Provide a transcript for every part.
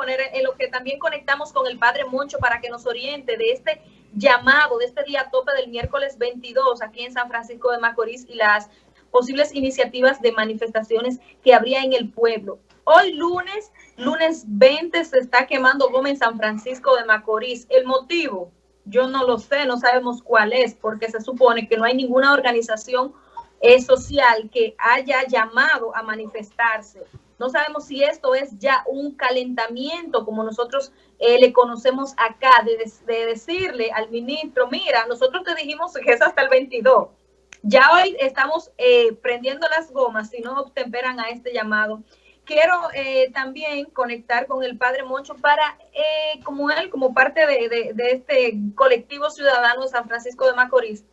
poner en lo que también conectamos con el padre Moncho para que nos oriente de este llamado, de este día tope del miércoles 22 aquí en San Francisco de Macorís y las posibles iniciativas de manifestaciones que habría en el pueblo. Hoy lunes, lunes 20, se está quemando Gómez en San Francisco de Macorís. El motivo, yo no lo sé, no sabemos cuál es, porque se supone que no hay ninguna organización eh, social que haya llamado a manifestarse. No sabemos si esto es ya un calentamiento, como nosotros eh, le conocemos acá, de, decirle al ministro, mira, nosotros te dijimos que es hasta el 22. Ya hoy estamos eh, prendiendo las gomas si no obtemperan a este llamado quiero eh, también conectar con el padre Moncho para, como él, como parte de, este colectivo ciudadano de San Francisco de Macorís,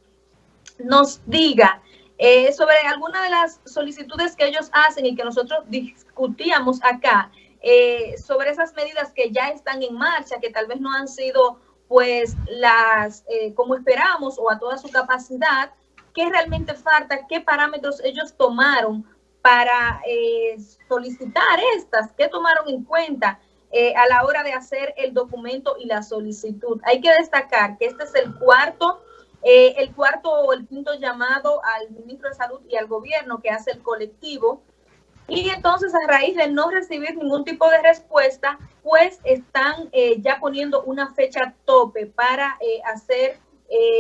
nos diga eh, sobre alguna de las solicitudes que ellos hacen y que nosotros discutíamos acá, sobre esas medidas que ya están en marcha, que tal vez no han sido pues las como esperamos o a toda su capacidad, qué realmente falta, qué parámetros ellos tomaron para eh, solicitar estas, ¿qué tomaron en cuenta eh, a la hora de hacer el documento y la solicitud? Hay que destacar que este es el cuarto, eh, el cuarto o el quinto llamado al ministro de Salud y al gobierno que hace el colectivo. Y entonces a raíz de no recibir ningún tipo de respuesta, pues están ya poniendo una fecha tope para hacer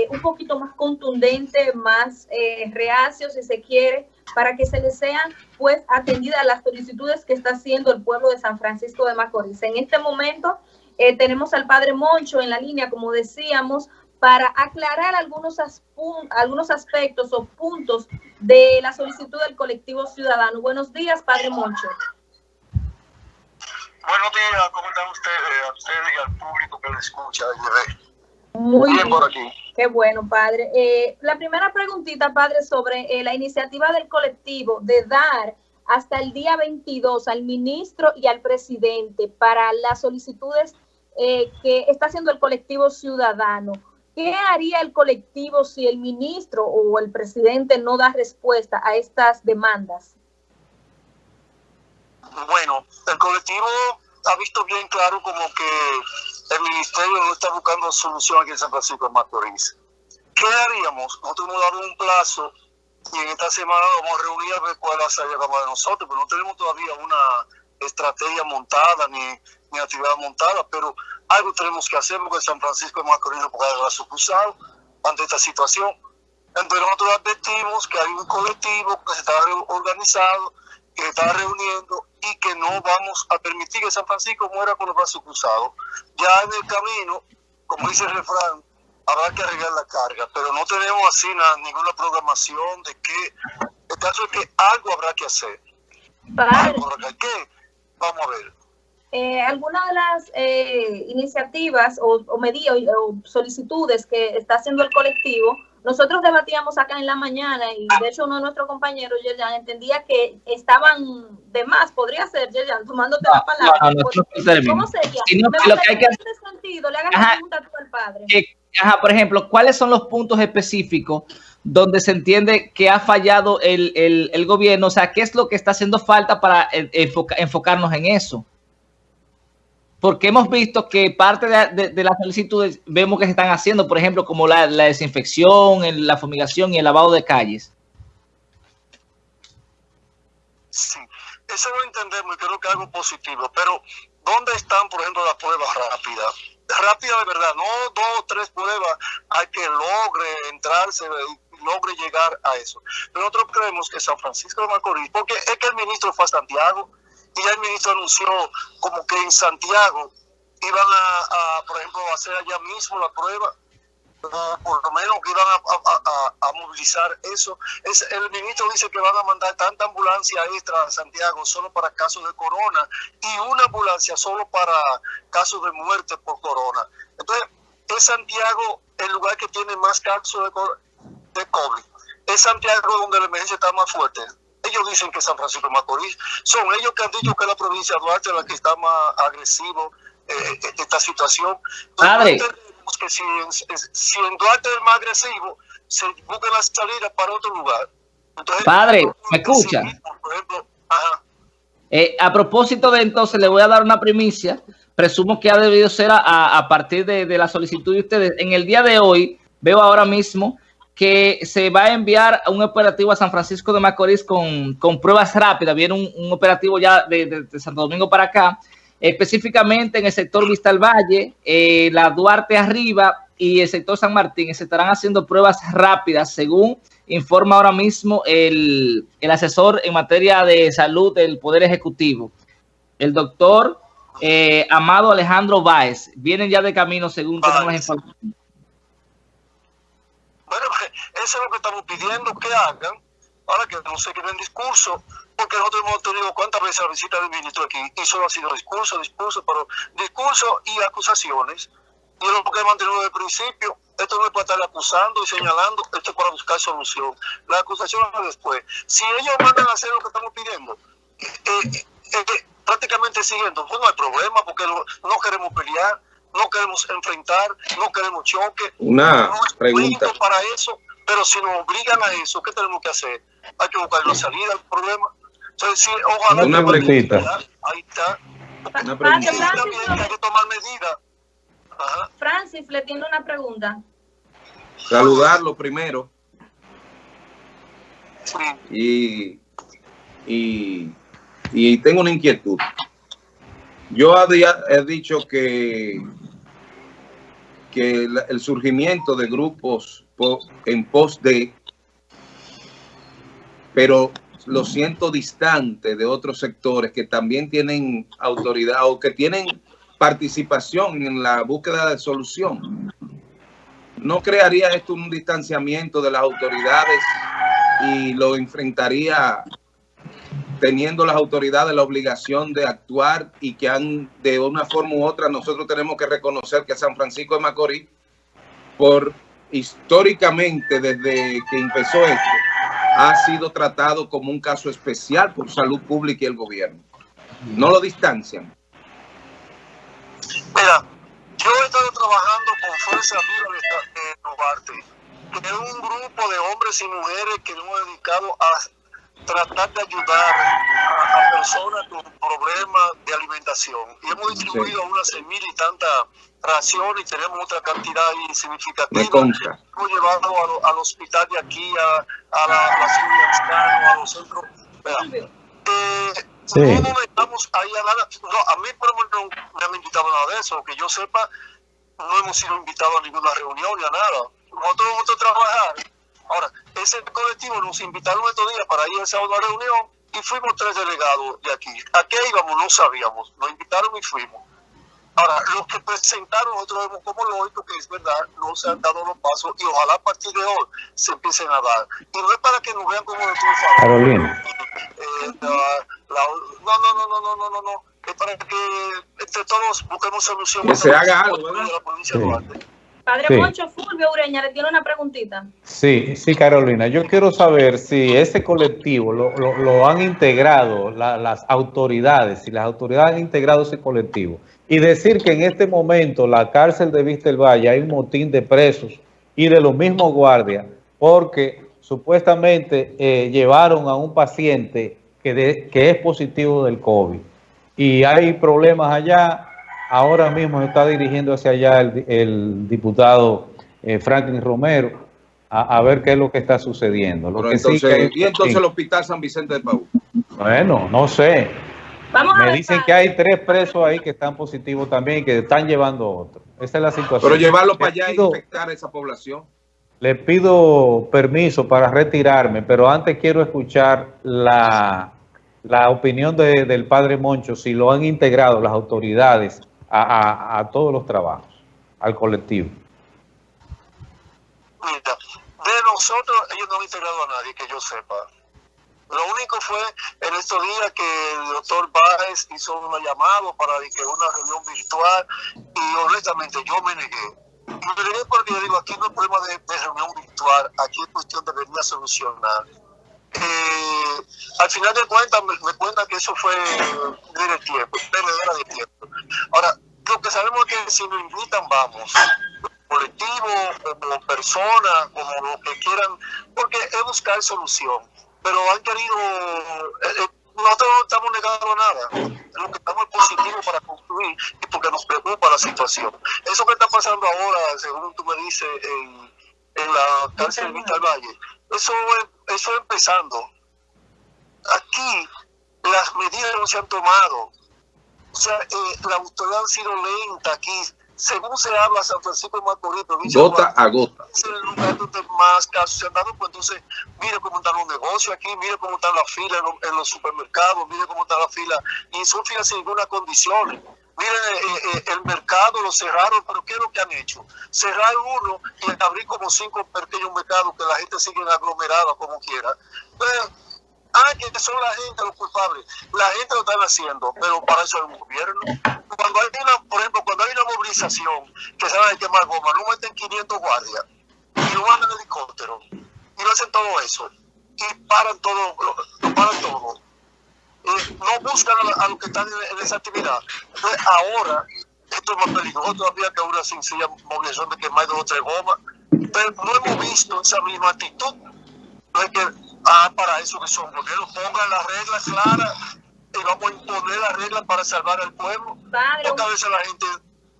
un poquito más contundente, más reacio, si se quiere, para que se les sean pues atendidas las solicitudes que está haciendo el pueblo de San Francisco de Macorís. En este momento eh, tenemos al padre Moncho en la línea, como decíamos, para aclarar algunos, algunos aspectos o puntos de la solicitud del colectivo ciudadano. Buenos días, padre Moncho. Buenos días, ¿cómo están ustedes? A ustedes y al público que le escucha Muy bien, por aquí. Qué bueno, padre. Eh, la primera preguntita, padre, sobre eh, la iniciativa del colectivo de dar hasta el día 22 al ministro y al presidente para las solicitudes eh, que está haciendo el colectivo ciudadano. ¿Qué haría el colectivo si el ministro o el presidente no da respuesta a estas demandas? Bueno, el colectivo ha visto bien claro como que el ministerio no está buscando solución aquí en San Francisco de Macorís. ¿Qué haríamos? Nosotros hemos dado un plazo y en esta semana vamos a reunir a ver cuál va a salir de nosotros, pero no tenemos todavía una estrategia montada ni, ni actividad montada, pero algo tenemos que hacer porque San Francisco Macorís no puede haber sucursal ante esta situación. Entonces nosotros advertimos que hay un colectivo que se está organizado, que se está reuniendo y que no vamos a permitir que San Francisco muera con los brazos cruzados. Ya en el camino, como dice el refrán, habrá que arreglar la carga, pero no tenemos así ninguna programación de que, el caso es que algo habrá que hacer. ¿Qué? Vamos a ver. Eh, algunas de las eh, iniciativas o, o medidas o solicitudes que está haciendo el colectivo nosotros debatíamos acá en la mañana y de hecho uno de nuestros compañeros, Yerjan, entendía que estaban de más, podría ser, Yerjan, tomándote la palabra. ¿Cómo sería? lo que hay que... En este sentido, le hagas la pregunta a tu padre. ajá, por ejemplo, ¿cuáles son los puntos específicos donde se entiende que ha fallado el, el, el gobierno? O sea, ¿qué es lo que está haciendo falta para enfocarnos en eso? Porque hemos visto que parte de, las solicitudes vemos que se están haciendo, por ejemplo, como la, desinfección, la fumigación y el lavado de calles. Sí, eso lo entendemos y creo que es algo positivo, pero ¿dónde están, por ejemplo, las pruebas rápidas? Rápida de verdad, no dos o tres pruebas, hay que logre entrarse y logre llegar a eso. Pero nosotros creemos que San Francisco de Macorís, porque es que el ministro fue a Santiago, y ya el ministro anunció como que en Santiago iban a, por ejemplo, a hacer allá mismo la prueba, o por lo menos que iban a, movilizar eso. Es, el ministro dice que van a mandar tanta ambulancia extra a Santiago solo para casos de corona y una ambulancia solo para casos de muerte por corona. Entonces, es Santiago el lugar que tiene más casos de, de COVID. Es Santiago donde la emergencia está más fuerte ellos dicen que San Francisco de Macorís, son ellos que han dicho que la provincia de Duarte es la que está más agresivo eh, en esta situación. Padre. que si, en Duarte es más agresivo, se busca la salida para otro lugar. Padre, ¿me escucha? Por ejemplo, ajá. Eh, a propósito de entonces, le voy a dar una primicia. Presumo que ha debido ser a, a partir de, de, la solicitud de ustedes. En el día de hoy, veo ahora mismo que se va a enviar un operativo a San Francisco de Macorís con, con pruebas rápidas. Viene un, un operativo ya de, de, de, Santo Domingo para acá, específicamente en el sector Vista al Valle, eh, la Duarte arriba y el sector San Martín. Se estarán haciendo pruebas rápidas según informa ahora mismo el, el, asesor en materia de salud del Poder Ejecutivo, el doctor eh, Amado Alejandro Báez. Vienen ya de camino según tenemos información. Bueno, eso es lo que estamos pidiendo que hagan, ahora que no se queden discurso, porque nosotros hemos tenido cuántas veces la visita del ministro aquí, y solo ha sido discurso, discurso, pero discurso y acusaciones, y es lo que hemos mantenido desde el principio, esto no es para estar acusando y señalando, esto es para buscar solución. La acusación es después. Si ellos mandan a hacer lo que estamos pidiendo, eh, eh, prácticamente siguiendo, pues no hay problema, porque no, queremos pelear, no queremos enfrentar, no queremos choque. Una no pregunta. para eso, pero si nos obligan a eso, ¿qué tenemos que hacer? Hay que buscar una salida al problema. Entonces, sí, ojalá una preguntita. Ahí está. Una pregunta. Hay que tomar medidas. Ajá. Francis le tiene una pregunta. Saludarlo primero. Y, y, y, tengo una inquietud. Yo había, he dicho que, que el, surgimiento de grupos po, en pos de, pero lo siento distante de otros sectores que también tienen autoridad o que tienen participación en la búsqueda de solución. ¿No crearía esto un distanciamiento de las autoridades y lo enfrentaría teniendo las autoridades la obligación de actuar y que han de una forma u otra nosotros tenemos que reconocer que San Francisco de Macorís, por históricamente desde que empezó esto, ha sido tratado como un caso especial por salud pública y el gobierno. No lo distancian. Mira, yo he estado trabajando con Fuerza de Novarte, que un grupo de hombres y mujeres que nos hemos dedicado a tratar de ayudar a, a personas con problemas de alimentación. Y hemos distribuido sí. unas mil y tantas raciones y tenemos otra cantidad significativa. Hemos llevado a lo, al hospital de aquí, a, a la, la ciudad, a los centros. Eh, Sí. No, no estamos ahí a nada. No, a mí menos no me han invitado nada de eso. Que yo sepa, no hemos sido invitados a ninguna reunión ni a nada. Nosotros. Ahora, ese colectivo nos invitaron estos días para ir a una reunión y fuimos tres delegados de aquí. ¿A qué íbamos? No sabíamos. Nos invitaron y fuimos. Ahora, los que presentaron, nosotros vemos como lógico que es verdad, no se han dado los pasos y ojalá a partir de hoy se empiecen a dar. Y no es para que nos vean como de Carolina. Eh, no, no, no, no, no, no, no, Es para que entre todos busquemos soluciones. Que se haga algo, ¿verdad? De Padre sí. Moncho Fulvio Ureña le tiene una preguntita. Sí, sí, Carolina. Yo quiero saber si ese colectivo lo, lo, lo han integrado la, las autoridades, si las autoridades han integrado ese colectivo. Y decir que en este momento la cárcel de Vista del Valle hay un motín de presos y de los mismos guardias, porque supuestamente eh, llevaron a un paciente que, de, que es positivo del COVID. Y hay problemas allá. Ahora mismo está dirigiendo hacia allá el, el diputado eh, Franklin Romero a, a, ver qué es lo que está sucediendo. Lo que entonces, sí que, ¿Y entonces el hospital San Vicente de Paúl? Bueno, no sé. Vamos Me dicen que hay tres presos ahí que están positivos también y que están llevando otro. Esa es la situación. Pero llevarlo para allá y infectar a esa población. Le pido permiso para retirarme, pero antes quiero escuchar la, la opinión de, del padre Moncho, si lo han integrado las autoridades a, a, todos los trabajos, al colectivo. De nosotros, ellos no han integrado a nadie, que yo sepa. Lo único fue en estos días que el doctor Báez hizo una llamada para que una reunión virtual y honestamente yo me negué. Me negué porque yo digo, aquí no es problema de, reunión virtual, aquí es cuestión de venir a solucionar. Eh, al final de cuentas me, me cuenta que eso fue de tiempo, perdedera de tiempo. Ahora, lo que sabemos es que si nos invitan, vamos colectivo, como persona, como lo que quieran, porque es buscar solución pero han querido, eh, no nosotros no estamos negando nada. Lo que estamos es positivo para construir y porque nos preocupa la situación. Eso que está pasando ahora, según tú me dices, en, la cárcel de Vital Valle, eso es, eso es empezando. Aquí las medidas no se han tomado. O sea, eh, la autoridad ha sido lenta aquí. Según se habla, San Francisco de Macorís, provincia de Gota a gota. es el lugar donde más casos se han dado, pues entonces mire cómo están los negocios aquí, mire cómo están las filas en, los- en los supermercados, mire cómo está la fila, y son filas sin ninguna condición. Miren, eh, eh, el mercado lo cerraron, pero ¿qué es lo que han hecho? Cerrar uno y abrir como cinco pequeños mercados que la gente sigue aglomerada como quiera. Ah, que son la gente los culpables. La gente lo están haciendo, pero para eso hay un gobierno. Cuando hay una, por ejemplo, cuando hay una movilización que se va a quemar goma, no meten 500 guardias y lo mandan helicóptero y lo hacen todo eso y paran todo, lo, paran todo. Eh, no buscan a, los que están en, en esa actividad. Entonces, ahora, esto es más peligroso todavía que una sencilla movilización de quemar dos o tres gomas. Pero no hemos visto esa misma actitud. No es que, ah, para eso que son gobiernos, pongan las reglas claras y vamos a imponer las reglas para salvar al pueblo. Padre, Porque a veces la gente.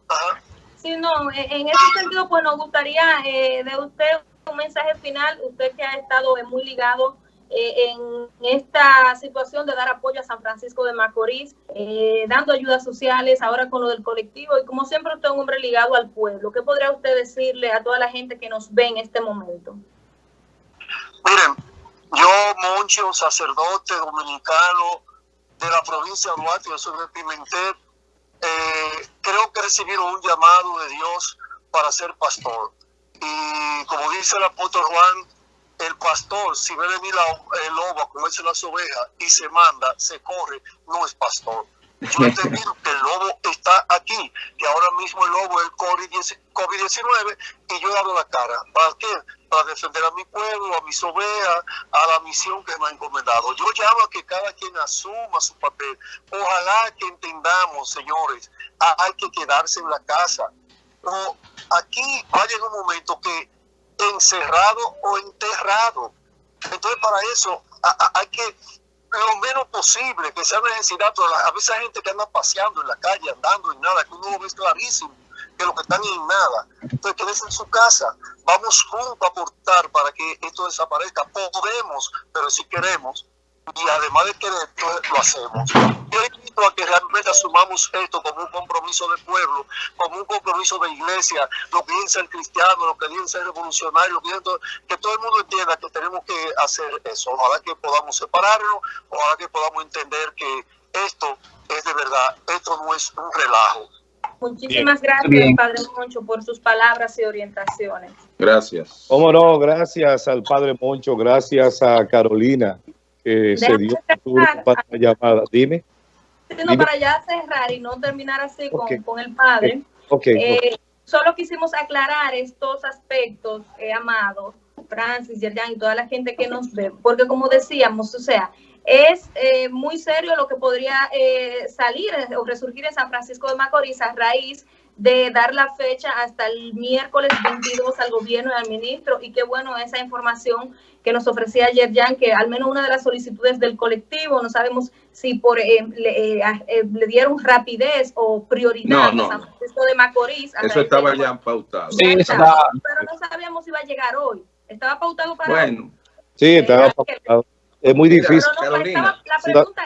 Ajá. Sí, no, en ese sentido, pues nos gustaría eh, de usted un mensaje final, usted que ha estado muy ligado eh, en esta situación de dar apoyo a San Francisco de Macorís, eh, dando ayudas sociales, ahora con lo del colectivo, y como siempre usted es un hombre ligado al pueblo, ¿qué podría usted decirle a toda la gente que nos ve en este momento? Miren, yo, Moncho, sacerdote dominicano de la provincia de Duarte, yo soy de Pimentel, eh, creo que he recibido un llamado de Dios para ser pastor. Y como dice el apóstol Juan, el pastor, si ve venir la- el lobo a comerse las ovejas y se manda, se corre, no es pastor. Yo he entendido que el lobo está aquí, que ahora mismo el lobo es el COVID-19 y yo dado la cara. ¿Para qué? Para defender a mi pueblo, a mis ovejas, a la misión que me ha encomendado. Yo llamo a que cada quien asuma su papel. Ojalá que entendamos, señores, a- hay que quedarse en la casa. O aquí va a llegar un momento que encerrado o enterrado. Entonces, para eso a- a- hay que lo menos posible, que sea necesidad, pero a veces hay gente que anda paseando en la calle, andando en nada, que uno lo ve clarísimo, que lo que están en nada. Entonces, quédese en su casa. Vamos juntos a aportar para que esto desaparezca. Podemos, pero si queremos, y además de querer, lo hacemos. Yo invito a que realmente asumamos esto como un compromiso de pueblo, como un compromiso de iglesia, lo que dicen ser cristiano, lo que dicen ser revolucionario, lo que, todo- que todo el mundo entienda que tenemos que hacer eso. Ojalá que podamos separarnos, ojalá que podamos entender que esto es de verdad, esto no es un relajo. Muchísimas gracias, Bien. Padre Moncho, por sus palabras y orientaciones. Gracias. Cómo no, gracias al padre Moncho, gracias a Carolina que se Déjame dio cerrar. para la llamada. Dime. No, Dime. para ya cerrar y no terminar así con, Ok. con el padre. Ok, Eh, solo quisimos aclarar estos aspectos, eh, Amado, Francis, Yerjan y toda la gente que nos ve, porque como decíamos, o sea, es eh, muy serio lo que podría eh, salir o resurgir en San Francisco de Macorís a raíz de dar la fecha hasta el miércoles 22 al gobierno y al ministro, y qué bueno esa información que nos ofrecía ayer Jan, que al menos una de las solicitudes del colectivo, no sabemos si por eh, le, eh, eh, le dieron rapidez o prioridad No, no, a San. Francisco de Macorís. Eso estaba de- ya pautado. Sí, está- Pero no sabíamos si iba a llegar hoy. Estaba pautado para hoy. Bueno, sí, estaba Eh, pautado. Es muy difícil. No, no, Carolina, estaba- la sí. pregunta